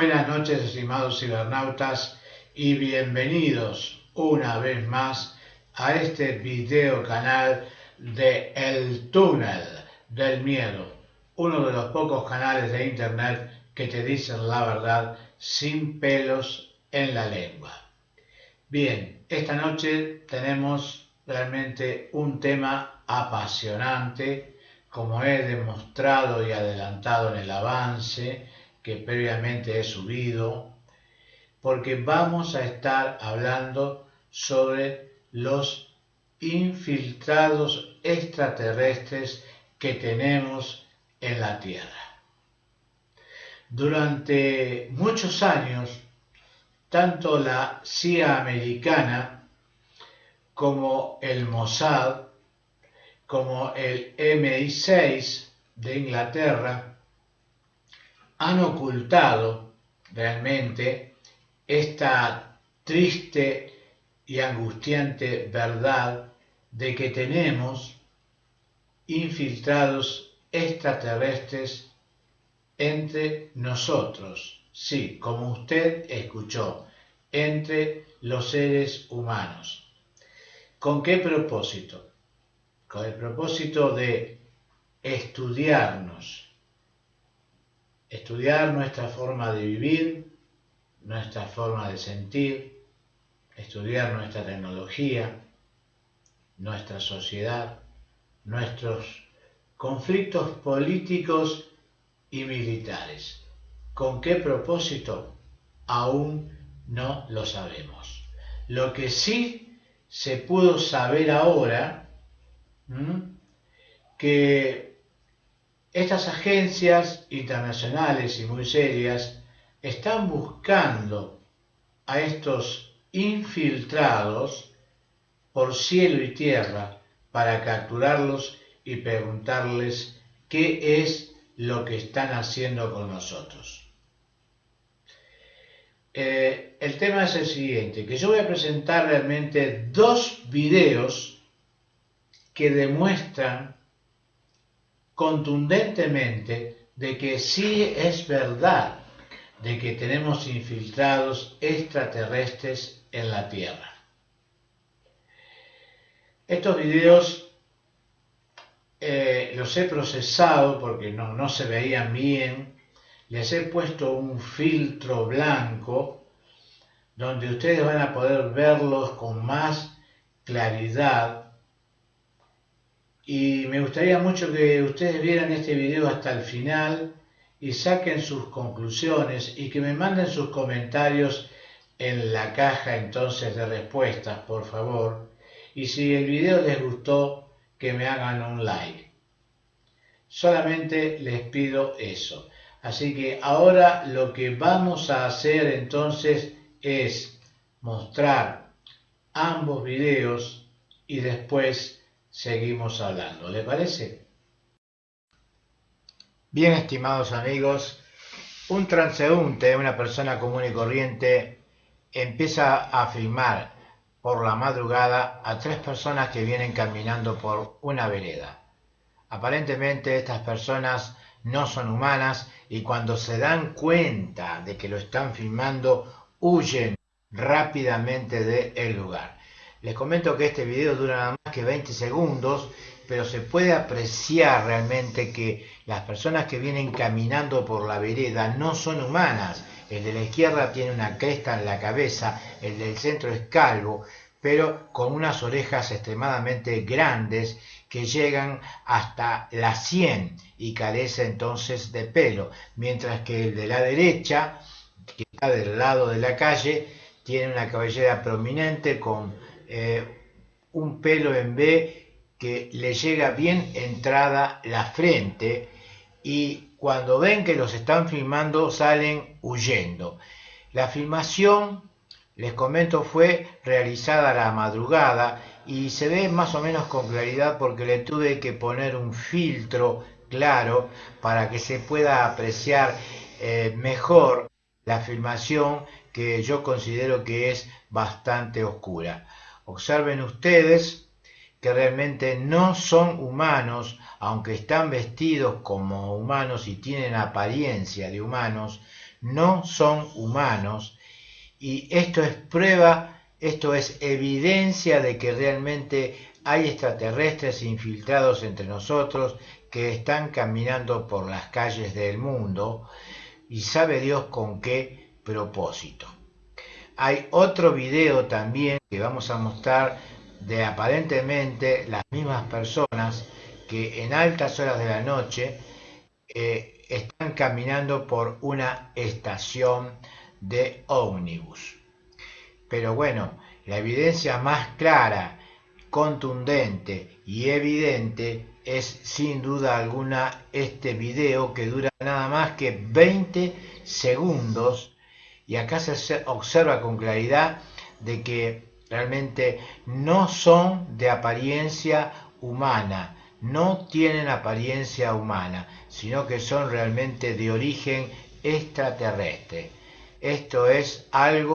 estimados cibernautas, y bienvenidos una vez más a este video canal de El Túnel del Miedo, uno de los pocos canales de internet que te dicen la verdad sin pelos en la lengua. Bien, esta noche tenemos realmente un tema apasionante, como he demostrado y adelantado en el avance que previamente he subido, porque vamos a estar hablando sobre los infiltrados extraterrestres que tenemos en la Tierra. Durante muchos años, tanto la CIA americana como el Mossad, como el MI6 de Inglaterra, han ocultado realmente esta triste y angustiante verdad de que tenemos infiltrados extraterrestres entre nosotros. Sí, como usted escuchó, entre los seres humanos. ¿Con qué propósito? Con el propósito de estudiarnos, estudiar nuestra forma de vivir, nuestra forma de sentir, estudiar nuestra tecnología, nuestra sociedad, nuestros conflictos políticos y militares. ¿Con qué propósito? Aún no lo sabemos. Lo que sí se pudo saber ahora, que estas agencias internacionales y muy serias están buscando a estos infiltrados por cielo y tierra para capturarlos y preguntarles qué es lo que están haciendo con nosotros. Eh, el tema es el siguiente, que yo voy a presentar realmente dos videos que demuestran contundentemente de que sí es verdad de que tenemos infiltrados extraterrestres en la Tierra. Estos videos eh, los he procesado porque no, no se veían bien, les he puesto un filtro blanco donde ustedes van a poder verlos con más claridad y me gustaría mucho que ustedes vieran este video hasta el final y saquen sus conclusiones y que me manden sus comentarios en la caja entonces de respuestas, por favor. Y si el video les gustó, que me hagan un like. Solamente les pido eso. Así que ahora lo que vamos a hacer entonces es mostrar ambos videos y después seguimos hablando. ¿Le parece? Bien, estimados amigos, un transeúnte, una persona común y corriente, empieza a filmar por la madrugada a tres personas que vienen caminando por una vereda. Aparentemente estas personas no son humanas y cuando se dan cuenta de que lo están filmando huyen rápidamente del lugar. Les comento que este video dura nada más que 20 segundos, pero se puede apreciar realmente que las personas que vienen caminando por la vereda no son humanas. El de la izquierda tiene una cresta en la cabeza, el del centro es calvo, pero con unas orejas extremadamente grandes que llegan hasta la sien y carece entonces de pelo, mientras que el de la derecha, que está del lado de la calle, tiene una cabellera prominente con eh, un pelo en B que le llega bien entrada la frente y cuando ven que los están filmando salen huyendo. La filmación, les comento, fue realizada a la madrugada y se ve más o menos con claridad porque le tuve que poner un filtro claro para que se pueda apreciar eh, mejor la filmación que yo considero que es bastante oscura. Observen ustedes que realmente no son humanos, aunque están vestidos como humanos y tienen apariencia de humanos, no son humanos y esto es prueba, esto es evidencia de que realmente hay extraterrestres infiltrados entre nosotros que están caminando por las calles del mundo y sabe Dios con qué propósito. Hay otro video también que vamos a mostrar de aparentemente las mismas personas que en altas horas de la noche eh, están caminando por una estación de ómnibus. Pero bueno, la evidencia más clara, contundente y evidente es sin duda alguna este video que dura nada más que 20 segundos y acá se observa con claridad de que realmente no son de apariencia humana, no tienen apariencia humana, sino que son realmente de origen extraterrestre. Esto es algo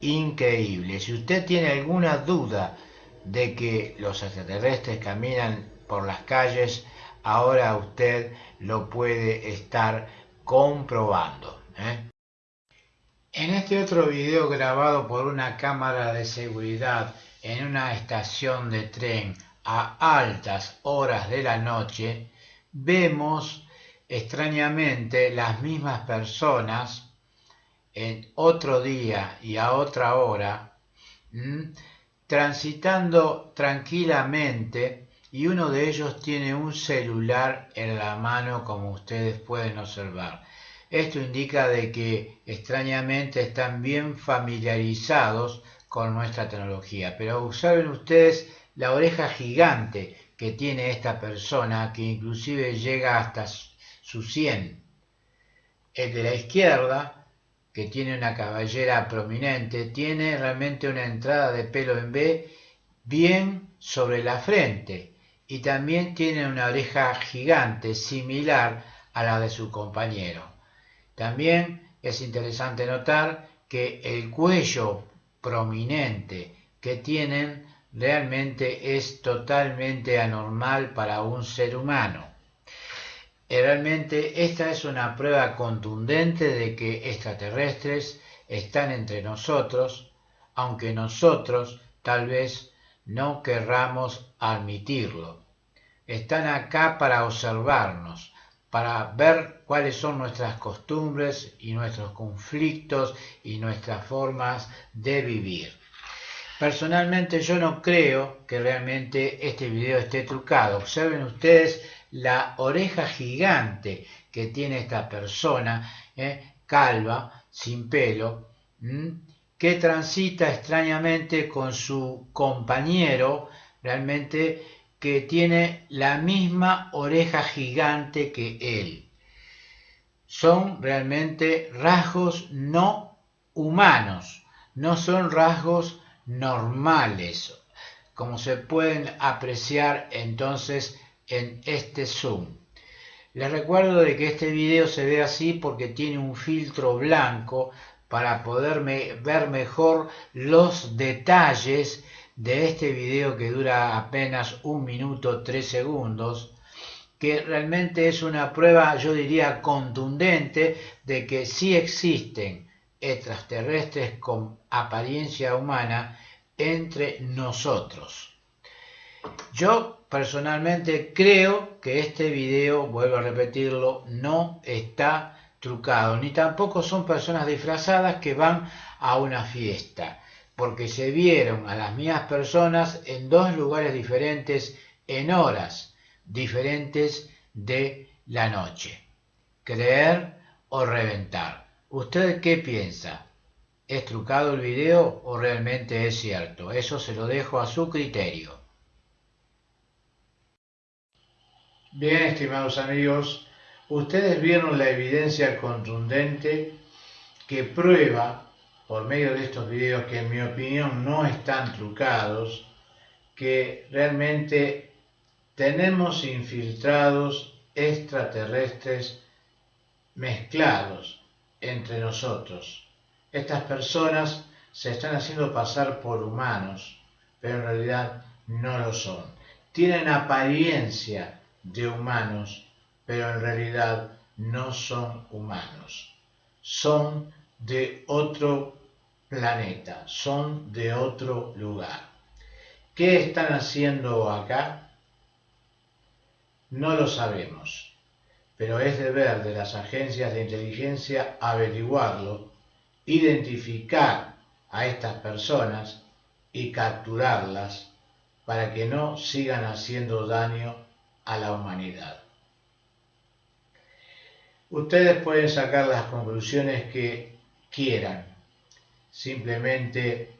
increíble. Si usted tiene alguna duda de que los extraterrestres caminan por las calles, ahora usted lo puede estar comprobando. ¿eh? En este otro video grabado por una cámara de seguridad en una estación de tren a altas horas de la noche, vemos extrañamente las mismas personas en otro día y a otra hora, transitando tranquilamente y uno de ellos tiene un celular en la mano como ustedes pueden observar. Esto indica de que extrañamente están bien familiarizados con nuestra tecnología. Pero observen ustedes la oreja gigante que tiene esta persona, que inclusive llega hasta su 100. El de la izquierda, que tiene una cabellera prominente, tiene realmente una entrada de pelo en B bien sobre la frente y también tiene una oreja gigante similar a la de su compañero. También es interesante notar que el cuello prominente que tienen realmente es totalmente anormal para un ser humano. Realmente esta es una prueba contundente de que extraterrestres están entre nosotros, aunque nosotros tal vez no querramos admitirlo. Están acá para observarnos, para ver cuáles son nuestras costumbres y nuestros conflictos y nuestras formas de vivir. Personalmente yo no creo que realmente este video esté trucado. Observen ustedes la oreja gigante que tiene esta persona, ¿eh? calva, sin pelo, que transita extrañamente con su compañero, realmente que tiene la misma oreja gigante que él. Son realmente rasgos no humanos, no son rasgos normales, como se pueden apreciar entonces en este zoom. Les recuerdo de que este video se ve así porque tiene un filtro blanco para poder ver mejor los detalles de este video que dura apenas un minuto tres segundos que realmente es una prueba yo diría contundente de que sí existen extraterrestres con apariencia humana entre nosotros. Yo personalmente creo que este video, vuelvo a repetirlo, no está trucado, ni tampoco son personas disfrazadas que van a una fiesta, porque se vieron a las mismas personas en dos lugares diferentes, en horas diferentes de la noche. Creer o reventar. ¿Usted qué piensa? ¿Es trucado el video o realmente es cierto? Eso se lo dejo a su criterio. Bien, estimados amigos, ustedes vieron la evidencia contundente que prueba, por medio de estos videos que en mi opinión no están trucados, que realmente tenemos infiltrados extraterrestres mezclados entre nosotros. Estas personas se están haciendo pasar por humanos, pero en realidad no lo son. Tienen apariencia de humanos, pero en realidad no son humanos. son de otro planeta, son de otro lugar. ¿Qué están haciendo acá? No lo sabemos, pero es deber de las agencias de inteligencia averiguarlo, identificar a estas personas y capturarlas para que no sigan haciendo daño a la humanidad. Ustedes pueden sacar las conclusiones que quieran. Simplemente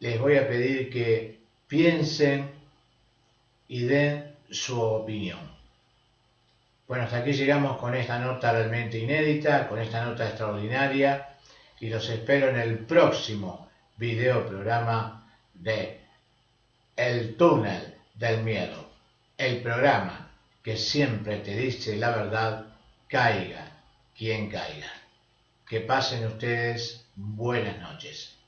les voy a pedir que piensen y den su opinión. Bueno, hasta aquí llegamos con esta nota realmente inédita, con esta nota extraordinaria y los espero en el próximo video programa de El túnel del miedo, el programa que siempre te dice la verdad, caiga quien caiga. Que pasen ustedes buenas noches.